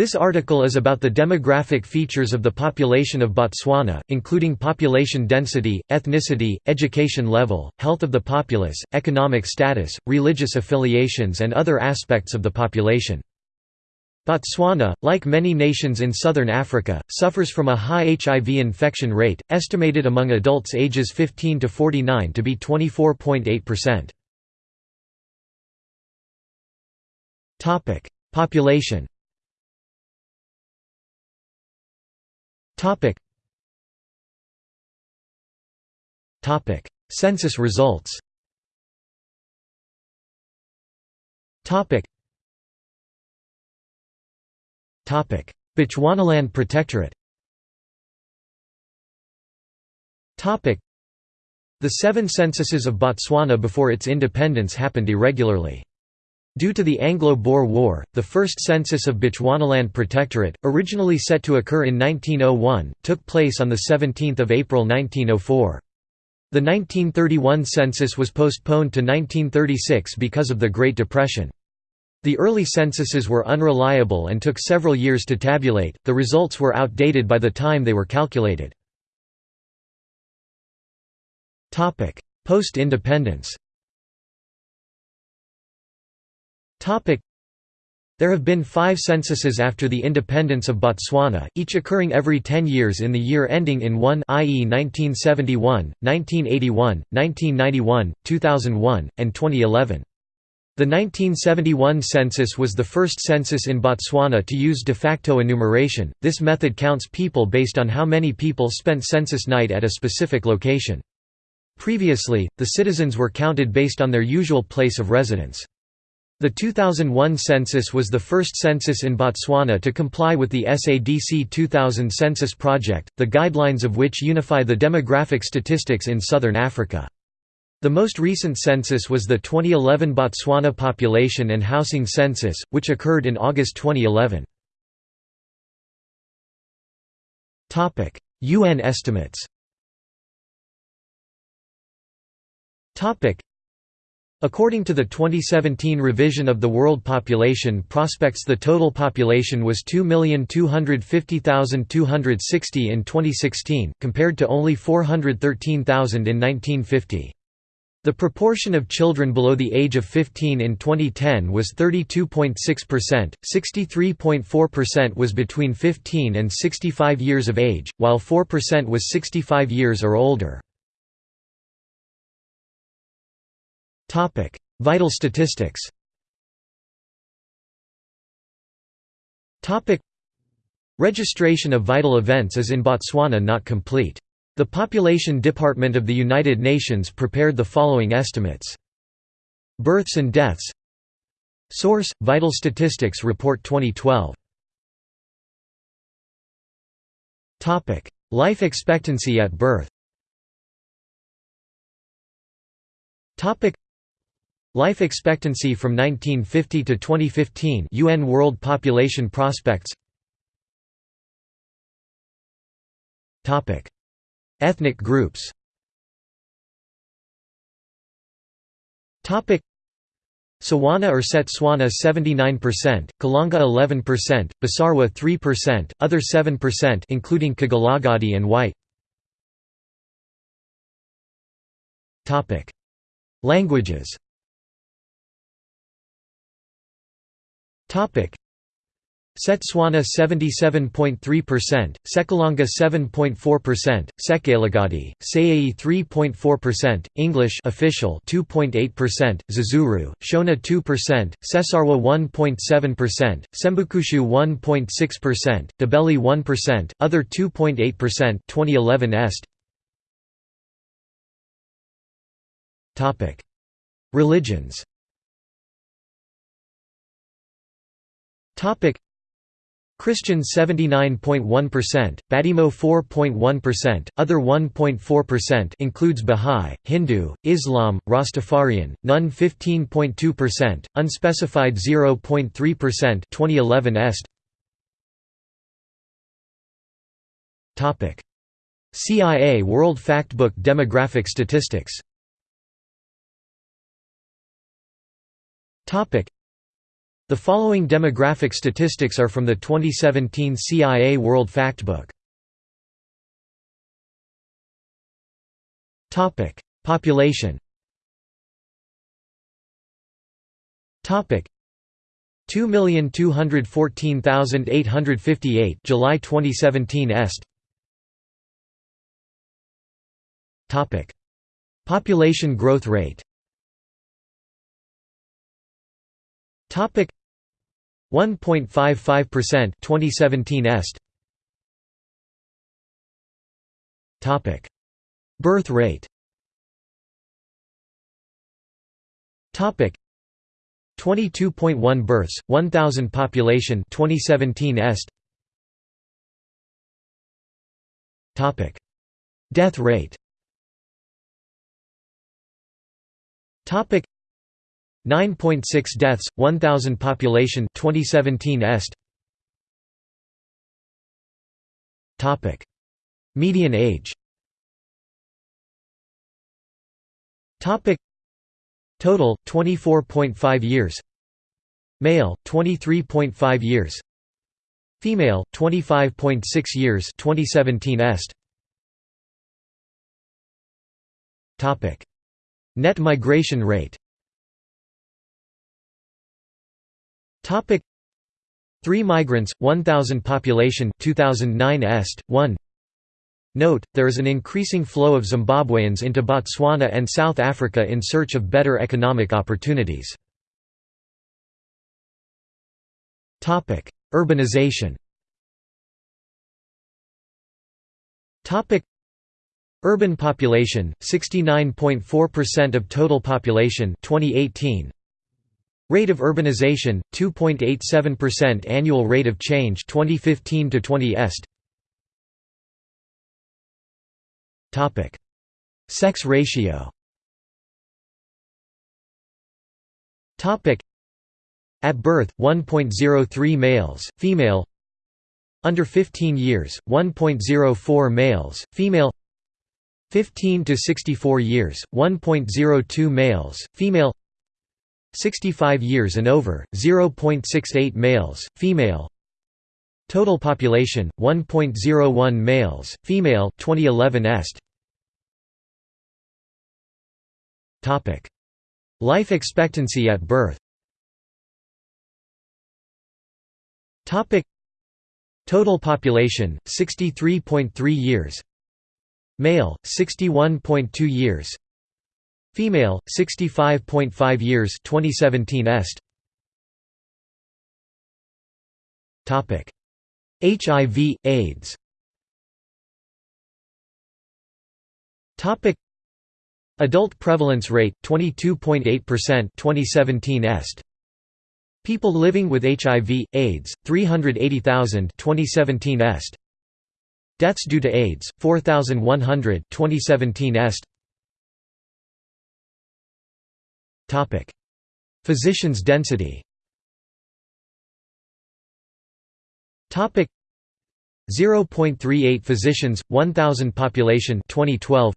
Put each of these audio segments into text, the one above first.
This article is about the demographic features of the population of Botswana, including population density, ethnicity, education level, health of the populace, economic status, religious affiliations and other aspects of the population. Botswana, like many nations in southern Africa, suffers from a high HIV infection rate, estimated among adults ages 15 to 49 to be 24.8%. Population Topic. Topic. Census results. Topic. Topic. Bechuanaland Protectorate. Topic. The seven censuses of Botswana before its independence happened irregularly. Due to the Anglo-Boer War, the first census of Bechuanaland Protectorate, originally set to occur in 1901, took place on 17 April 1904. The 1931 census was postponed to 1936 because of the Great Depression. The early censuses were unreliable and took several years to tabulate, the results were outdated by the time they were calculated. Post-independence There have been five censuses after the independence of Botswana, each occurring every ten years in the year ending in 1 i.e. 1971, 1981, 1991, 2001, and 2011. The 1971 census was the first census in Botswana to use de facto enumeration, this method counts people based on how many people spent census night at a specific location. Previously, the citizens were counted based on their usual place of residence. The 2001 census was the first census in Botswana to comply with the SADC 2000 census project, the guidelines of which unify the demographic statistics in southern Africa. The most recent census was the 2011 Botswana Population and Housing Census, which occurred in August 2011. UN estimates According to the 2017 revision of the world population prospects the total population was 2,250,260 in 2016, compared to only 413,000 in 1950. The proportion of children below the age of 15 in 2010 was 32.6%, 63.4% was between 15 and 65 years of age, while 4% was 65 years or older. Topic: Vital statistics. Topic: Registration of vital events is in Botswana not complete. The Population Department of the United Nations prepared the following estimates. Births and deaths. Source: Vital Statistics Report 2012 Topic: Life expectancy at birth Life expectancy from 1950 to 2015 UN World Population Prospects. Topic. Ethnic groups. Topic. Tswana or Setswana 79%, Kalanga 11%, Basarwa 3%, other 7% including Kgalagadi and White. Topic. Languages Setswana 77.3%, Sekalanga 7.4%, Sekalagadi, Sayai 3.4%, English official 2.8%, Zezuru, Shona 2%, Sesarwa 1.7%, Sembukushu 1.6%, Ndebele 1%, other 2.8%, 2011 est. Religions Christian 79.1%, Badimo 4.1%, other 1.4% includes Bahá'í, Hindu, Islam, Rastafarian, None 15.2%, unspecified 0.3% 2011 est. Topic. CIA World Factbook Demographic Statistics. Topic The following demographic statistics are from the 2017 CIA World Factbook. Topic: Population. Topic: 2,214,858 July 2017 est. Topic: Population growth rate. Topic: 1.55% 2017 est. Topic: Birth rate. Topic: 22.1 births, 1000 population 2017 est. Topic: Death rate. Topic: 9.6 deaths, 1000 population 2017 est. Topic: Median age. Topic: Total 24.5 years. Male 23.5 years. Female 25.6 years 2017 est. Topic: Net migration rate. Topic: 3 migrants 1000 population 2009 est 1 Note, there is an increasing flow of Zimbabweans into Botswana and South Africa in search of better economic opportunities. Topic: Urbanization. Topic: Urban population, 69.4% of total population 2018. Rate of urbanization, 2.87% annual rate of change 2015 to 20 est. Topic: Sex ratio. Topic: At birth, 1.03 males, female. Under 15 years, 1.04 males, female. 15 to 64 years, 1.02 males, female. 65 years and over, 0.68 males, female. Total population 1.01 males, female 2011 est. Life expectancy at birth. Total population 63.3 years. Male 61.2 years. Female 65.5 years 2017 est. HIV, AIDS. Adult prevalence rate 22.8% 2017 est. People living with HIV AIDS 380,000 2017 est. Deaths due to AIDS 4100 2017 est Physicians density. Topic. 0.38 physicians 1000 population 2012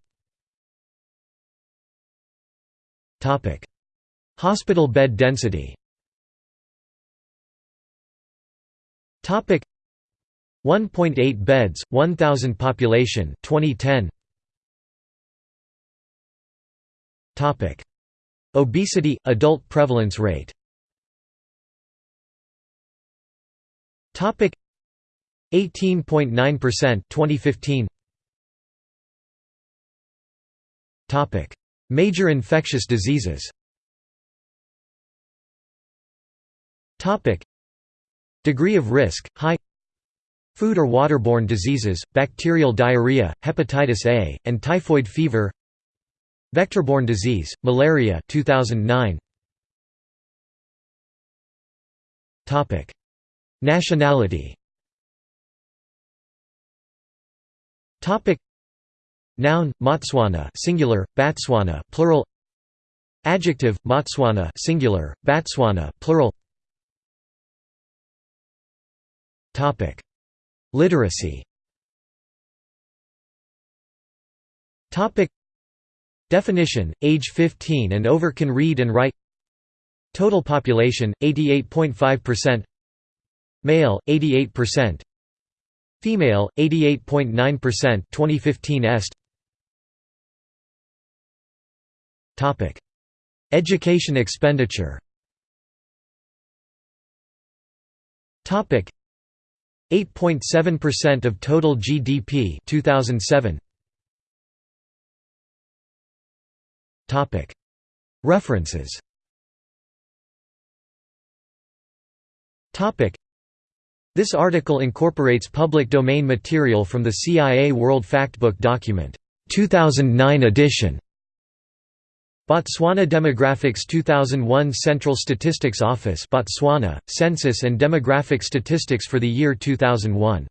Topic. Hospital bed density. Topic. 1.8 beds 1000 population 2010 Topic Obesity adult prevalence rate. Topic. 18.9% 2015 Topic. Major infectious diseases. Topic. Degree of risk high. Food or waterborne diseases, bacterial diarrhea, hepatitis A, and typhoid fever Vector-borne disease, malaria 2009 Topic. Nationality. Topic. Noun Motswana singular Batswana plural. Adjective Motswana singular Batswana plural. Topic. Literacy. Topic Definition Age 15 and over can read and write. Total population 88.5% Male 88% Female 88.9% 2015 est. Topic. Education expenditure. Topic. 8.7% of total GDP 2007 References. This article incorporates public domain material from the CIA World Factbook document 2009 edition. Botswana Demographics 2001 Central Statistics Office Botswana, Census and Demographic Statistics for the year 2001